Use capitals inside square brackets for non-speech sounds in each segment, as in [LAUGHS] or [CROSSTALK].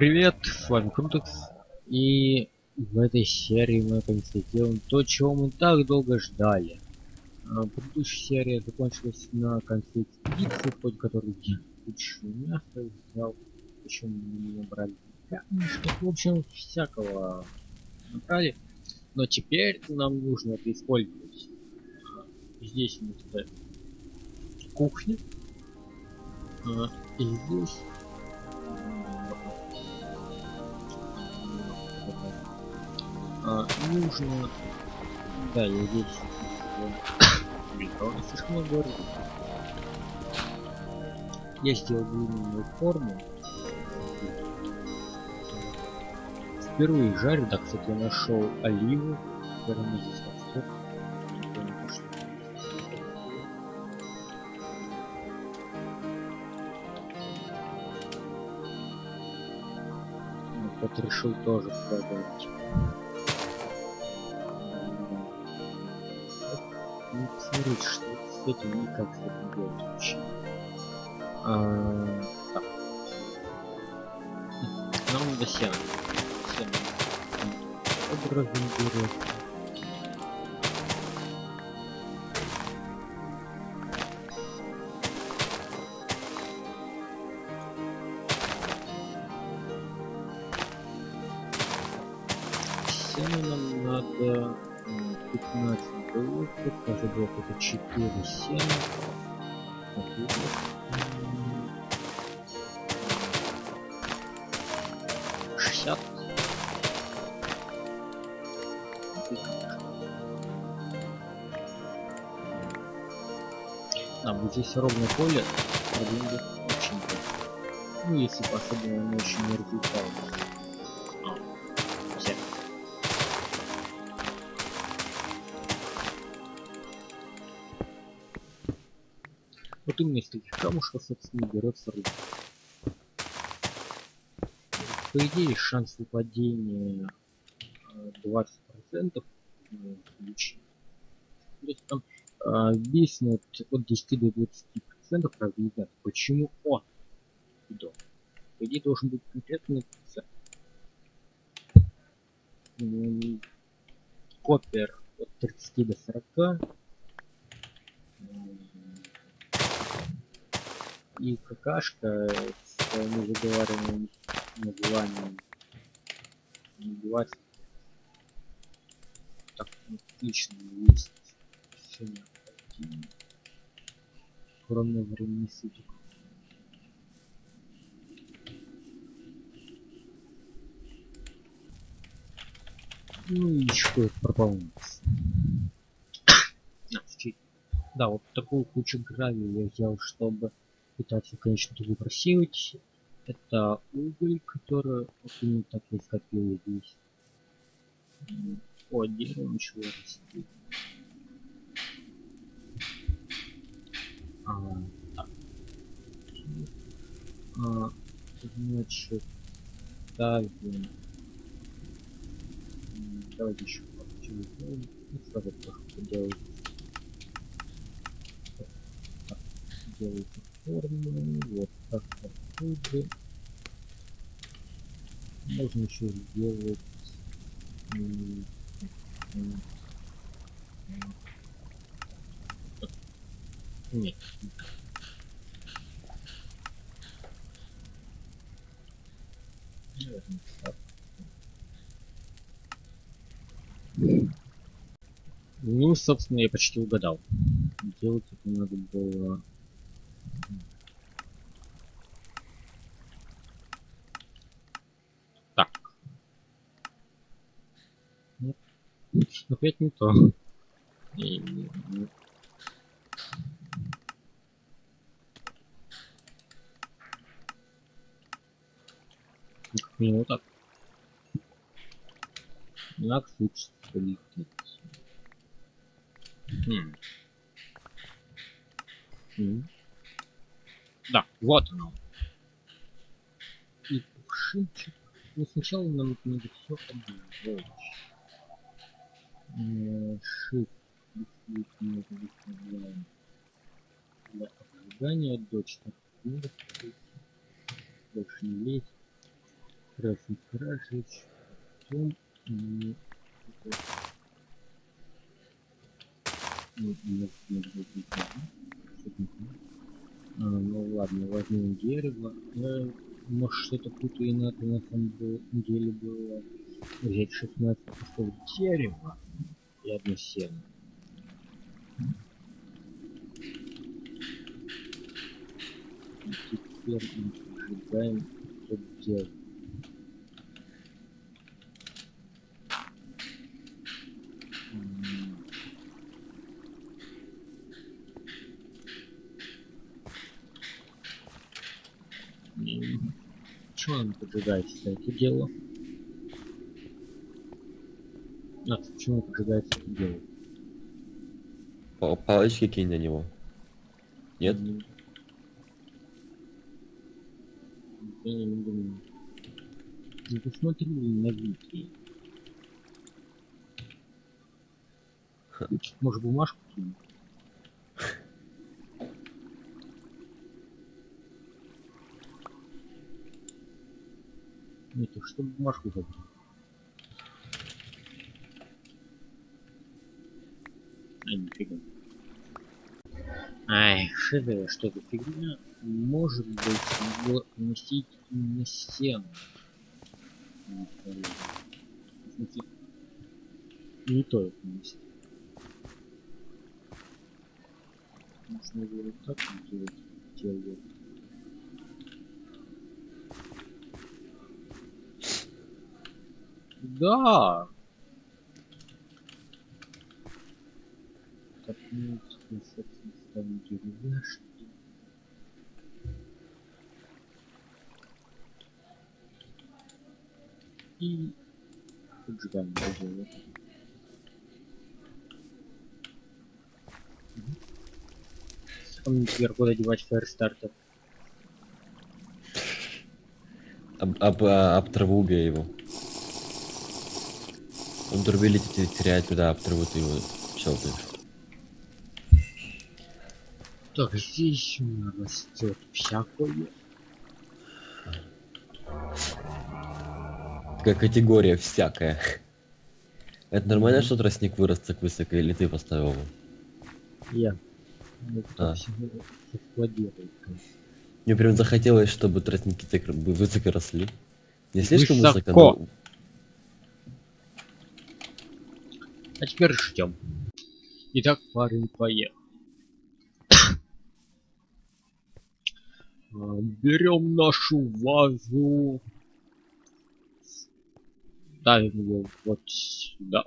привет, с вами Крутекс. И в этой серии мы наконец-то сделаем то, чего мы так долго ждали. А, предыдущая серия закончилась на конце экспедиции, которой я кучу мяса взял, причем мы не набрали камешков, в общем, всякого набрали. Но теперь нам нужно это использовать. А, здесь у нас кухня. А, и здесь а, нужно... Да, я здесь... Бетона слишком много Я сделал длинную форму. Впервые жарю, да, кстати, я нашел оливу. Она здесь. Вот решил тоже пробовать. Посмотрите, что с этим и как с этим делать вообще. А, так. Нам сено. Сено. Образом берет. Сено нам надо 15 блоков, каждый блок это 4 7 60 а вот здесь ровное поле проблем очень ну если по-особенному не очень не развивалось Из таких камушков, собственно, берется рыба. По идее, шанс выпадения 20% в случае. То есть там э, виснут от 10 до 20% правда не знаю. Почему? О! Идет. По идее должен быть конкретный процент. Копер от 30 до 40 и какашка с незаговариваемым названием. Убивать так отлично есть все необходимо кроме времени суток. Ну и что это пропало да вот такую кучу гравия я взял чтобы пытаться, конечно, просеивать. Это уголь, который вот именно так я скопил здесь. О, дерево ничего растет. А, так. А, значит, ставим. Давайте еще телефон. Ну, сразу тоже поделать. Делайте форму, вот так отсюда. Можно еще сделать нет. Ну, собственно, я почти угадал. Делать это надо было опять не то. И, ну, как минимум так. Как лучше полететь. Хм. Хм. Да, вот оно. И кувшинчик. Ну сначала нам надо все обжечь shift для обжигания до 4 минут больше не лезть красный красить. Потом... то. А, ну ладно, возьмем дерево. Я, может, что-то и надо на самом деле было взять 16 кусков дерева и одно сено. И теперь мы ожидаем, что делать. М. И Чего он поджигается это дело? А, почему поджигается это дело? Па- Палочки кинь на него. Нет? Я не думаю. Ну посмотри на вики. Может бумажку кинуть? [LAUGHS] Нет, что бумажку забрать? А. Ай, шиза, что за фигня? Может быть, его носить на стену. Ну, Не то это носить. Можно его вот так сделать. Делаю. Да! Теперь, собственно, ставим деревяшки. И поджигаем дерево. А мне теперь куда девать фаерстартер? Об, об, а, об траву убей его. Он турбилити теряет туда, об траву ты его щелкаешь. Так, здесь у меня растет всякое. Такая категория всякая. Это нормально, что тростник вырос так высоко, или ты поставил его? Я. Ну, А. Мне прям захотелось, чтобы тростники так высоко росли. Не слишком Высоко. высоко, но... А теперь ждем. Итак, парень поехал. А, Берем нашу вазу. Ставим ее вот сюда.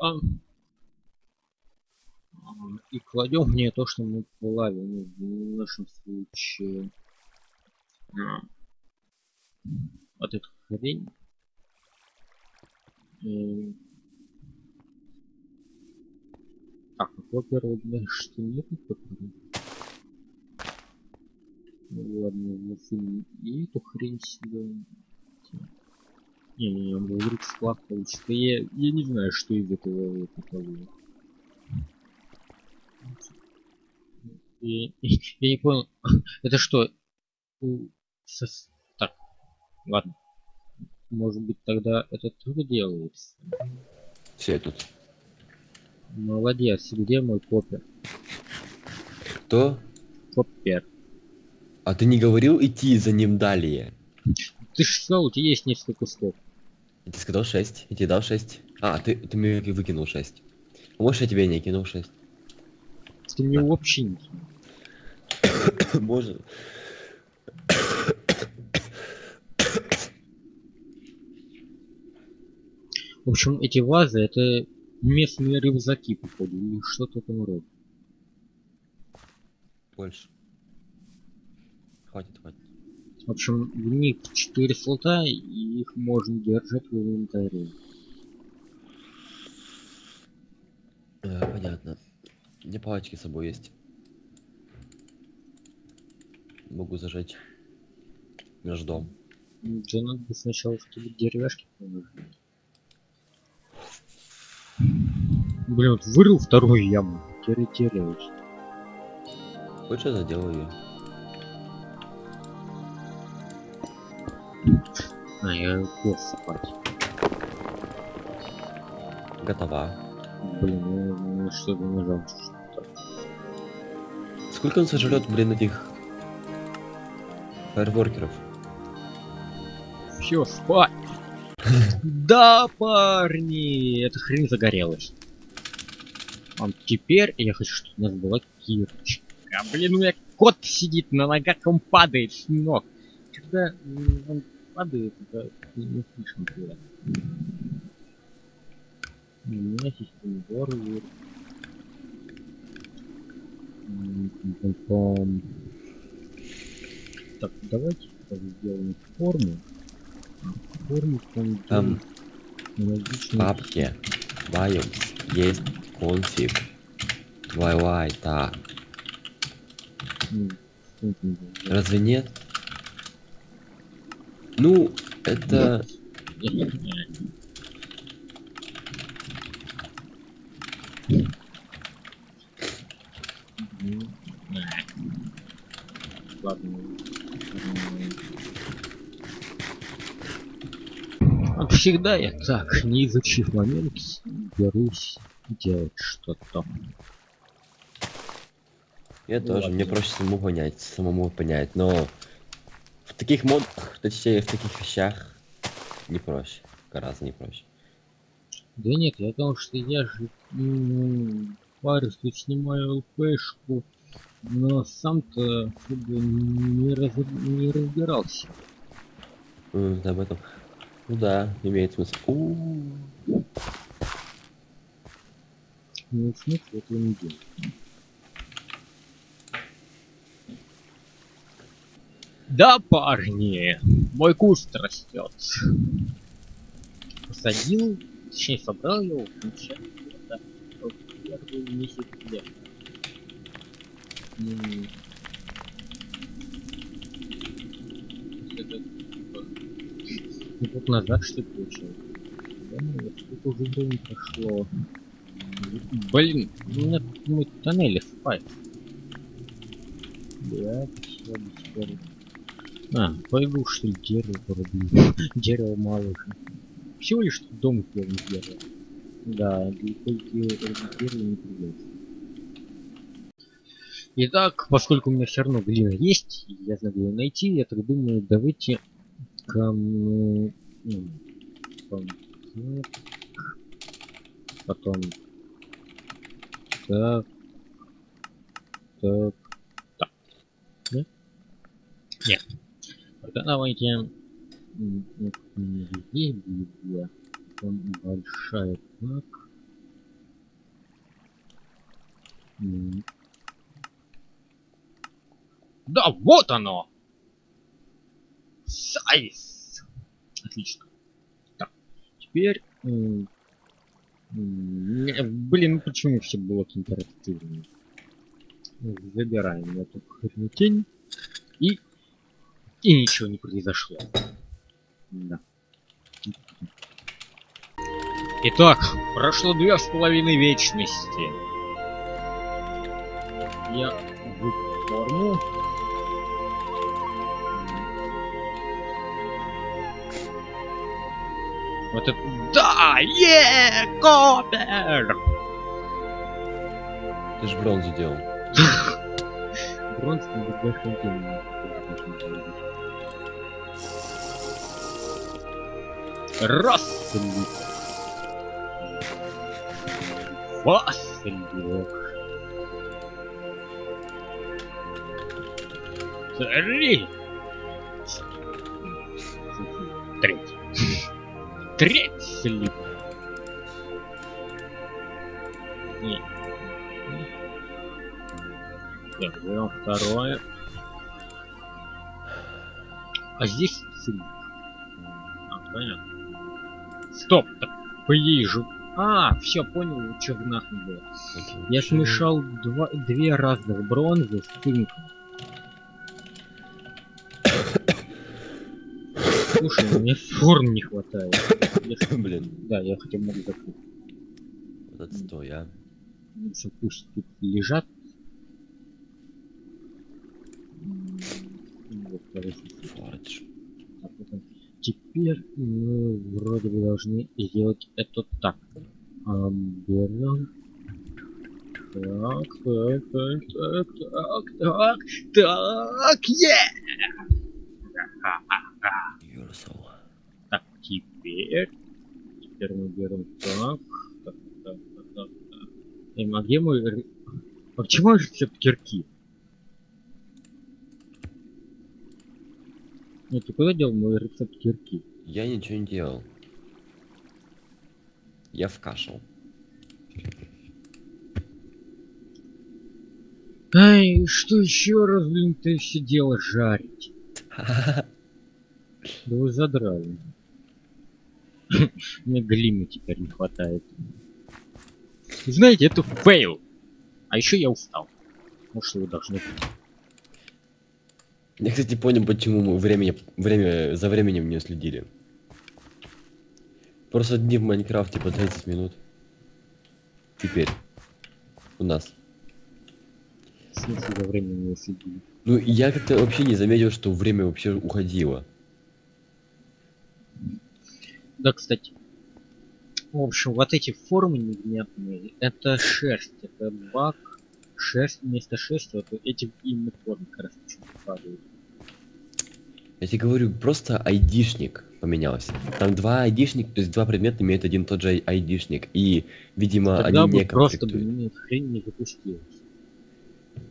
И кладем в нее то, что мы плавили. Ну, в нашем случае. Вот эту хрень. И Так, а копера, значит, нету копера. Ну и эту хрень сюда. Не-не-не, он вдруг сплав получится. Я, я не знаю, что из этого такого. Я, я не понял. [LAUGHS] Это что? сос- Так, ладно. Может быть тогда это тоже делается? Все тут. Молодец, где мой копер? Кто? Копер. А ты не говорил идти за ним далее? Ты сказал, у тебя есть несколько кусков. Я тебе сказал 6. Я тебе дал 6. А, ты, ты мне выкинул 6. Может, я тебе не кинул 6? Ты мне вообще не кинул. [COUGHS] Может. В общем, эти вазы это местные рюкзаки, походу, или что-то в этом роде. Больше. Хватит, хватит. В общем, в них 4 слота, и их можно держать в инвентаре. Э, понятно. У меня палочки с собой есть. Могу зажечь наш дом. Тебе надо бы сначала, чтобы деревяшки положить. Блин, вот вырыл вторую яму. Теперь теряюсь. Хочешь, я заделаю ее? А, я лег спать. Готова. Блин, ну, ну что-то нажал. что-то. Сколько он сожрет, блин, этих фаерворкеров? Все, спать! [LAUGHS] Да, парни! Эта хрень загорелась. А теперь я хочу, чтобы у нас была кирочка. А, блин, у меня кот сидит на ногах, он падает с ног. Когда он падает, это не слишком приятно. У меня система пом-пом-пом. Так, давайте сделаем форму. Форму там Там аналогично- папки Bios есть конфиг. Вай-вай, так. Разве нет? Ну, это... Ладно. Всегда я так, не изучив момент, берусь делать что-то. Я Ну тоже, ладно. мне проще самому понять, самому понять, но в таких модах, точнее в таких вещах не проще, гораздо не проще. Да нет, я потому что я же м, парюсь, тут снимаю ЛПшку, но сам-то не, раз- не разбирался. М, об этом. Ну да, имеет смысл. У-у-у. Ну, смысл этого не делать. Да, парни, мой куст растет. Посадил, точнее собрал его в начале лета, первый месяц лета. Ну, год назад что ли получилось? Да, ну, сколько уже времени прошло. Блин, у тут мой тоннель спать. Да, все, скоро. А, пойду что ли дерево порублю. Дерево мало. Всего лишь дом сделан из дерева. Да, дерева не придется. Итак, поскольку у меня все равно глина есть, я знаю, где ее найти, я так думаю, давайте кому... м, потом так, потом так, так, так. Нет? Нет. Тогда давайте две, потом большая так. Да, вот оно! Сайз! Отлично. Так, теперь... Блин, ну почему все блоки интерактивные? Забираем эту хренотень. И... И ничего не произошло. Да. Итак, прошло две с половиной вечности. Я форму. Вот это... Да! Е! Копер! Ты же бронзу делал. [LAUGHS] Бронз не бездохотен. Раз! Василек. Три! Третий. Третий слип. Не. Так, берем второе. А здесь слип. А, понятно. Стоп! Так, по идее же... А, все, понял, что в нахуй было. Я смешал два, две разных бронзы с цинком. Слушай, мне форм не хватает. Если- Блин, Да, я хотя бы могу закрыть. вот отстой, а. Лучше пусть тут лежат. А теперь мы вроде бы должны сделать это так. А, берем. Так, так, так, так, так, так! Юрсал. Так, теперь, теперь мы берем так, так, так, так, так, так. Эм, а где мой... А почему рецепт кирки? Ну, ты куда дел мой рецепт кирки? Я ничего не делал. Я вкашал. Ай, что еще раз, блин, ты все дело жарить? [LAUGHS] Да вы задрали. [LAUGHS] Мне глины теперь не хватает. Знаете, это фейл. А еще я устал. Может, вы должны быть. Я, кстати, понял, почему мы времени, время, за временем не следили. Просто дни в Майнкрафте по 30 минут. Теперь. У нас. В смысле, за время не следили. Ну, я как-то вообще не заметил, что время вообще уходило. Да, кстати. В общем, вот эти формы невнятные, это шерсть, это баг. Шерсть вместо шерсти, вот эти именно формы как раз падают. Я тебе говорю, просто айдишник поменялся. Там два айдишника, то есть два предмета имеют один тот же айдишник. И, видимо, Тогда они не просто хрень не запустилась.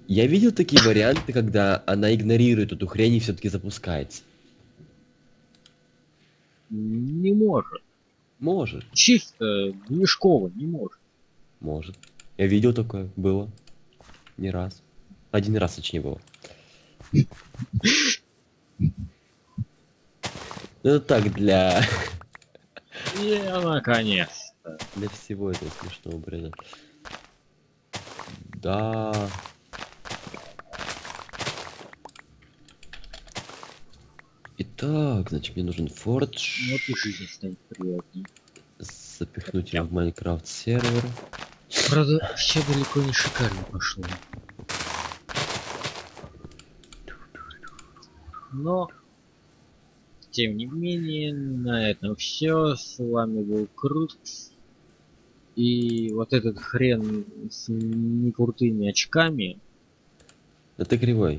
Я видел такие варианты, когда она игнорирует эту хрень и все-таки запускается. Не может. Может, Чисто движково не может. может. Я видел такое, было. Не раз. Один раз, точнее, было. Ну, это так, для, [LAUGHS] И наконец-то. для всего этого смешного бреда. Да. Итак, значит, мне нужен фордж. Вот и жизнь станет приятней. Запихнуть его в Майнкрафт сервер. Правда, все далеко не шикарно пошло. Но, тем не менее, на этом все. С вами был Круткс. И вот этот хрен с некрутыми очками, ты кривой.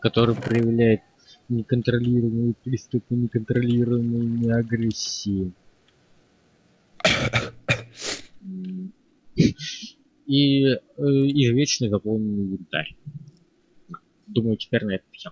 который проявляет неконтролируемые приступы неконтролируемой агрессии. И э, извечный заполненный янтарь. Думаю, теперь на это все.